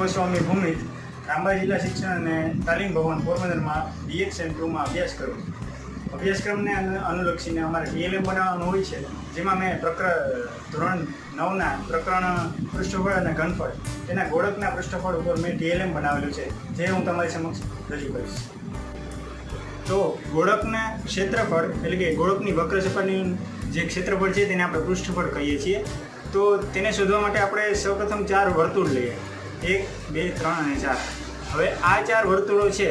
કોઈ ભૂમિ રામબા જિલ્લા શિક્ષણ અને તાલીમ ભવન પોરબંદરમાં બીએક્સ એન્ડ ટુમાં અભ્યાસ કરું અભ્યાસક્રમને અનુલક્ષીને અમારે ડીએલએમ બનાવવાનું હોય છે, જેમાં મેં પ્રકર ધોરણ નવના પ્રકરણ પૃષ્ઠફળ અને ઘનફળ, તેના ગોળકના પૃષ્ઠફળ ઉપર મેં ડીએલએમ બનાવેલું છે, જે હું તમારી સમક્ષ રજૂ કરીશ. તો ગોળકના ક્ષેત્રફળ, એટલે કે ગોળકની વક્ર સપાટીનું જે ક્ષેત્રફળ છે, તેને આપણે પૃષ્ઠફળ કહીએ છીએ. તો તેને શોધવા માટે આપણે સૌપ્રથમ ચાર વર્તુળ લઈએ. એક, બે, ત્રણ અને ચાર. હવે આ ચાર વર્તુળો છે,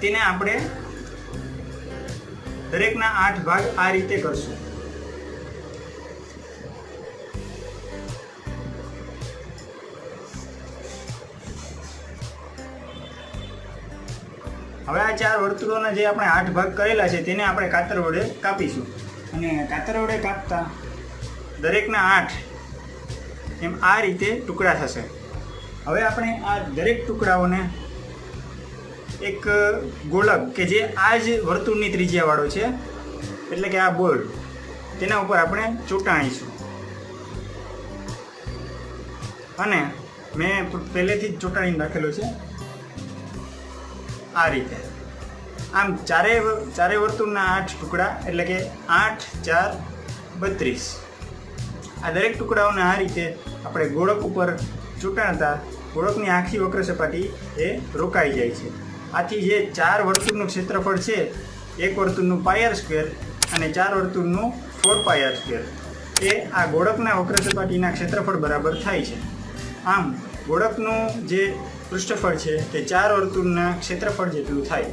તેને આપણે દરેકના આઠ ભાગ આ રીતે કરશું. હવે આ ચાર વર્તુળોના જે આપણે આઠ ભાગ કરેલા છે, તેને આપણે કાતર વડે કાપીશું. અને કાતર વડે કાપતા દરેકના આઠ એમ આ રીતે ટુકડા થશે. હવે આપણે આ દરેક ટુકડાઓને એક ગોળક કે જે આ જ વર્તુળની ત્રિજ્યાવાળો છે, એટલે કે આ બોલ, તેના ઉપર આપણે ચૂંટાણીશું અને મેં પહેલેથી જ ચૂંટાણીને રાખેલો છે આ રીતે. આમ ચારે ચારે વર્તુળના આઠ ટુકડા, એટલે કે આઠ, ચાર, બત્રીસ. આ દરેક ટુકડાઓને આ રીતે આપણે ગોળક ઉપર ચૂંટાણતા ગોળકની આખી વક્ર સપાટી એ રોકાઈ જાય છે. આથી જે ચાર વર્તુળનું ક્ષેત્રફળ છે, એક વર્તુળનું પાયર સ્ક્વેર અને ચાર વર્તુળનું ફોર પાયર સ્ક્વેર એ આ ગોળકના વક્ર સપાટીના ક્ષેત્રફળ બરાબર થાય છે. આમ, ગોળકનું જે પૃષ્ઠફળ છે, તે ચાર વર્તુળના ક્ષેત્રફળ જેટલું થાય.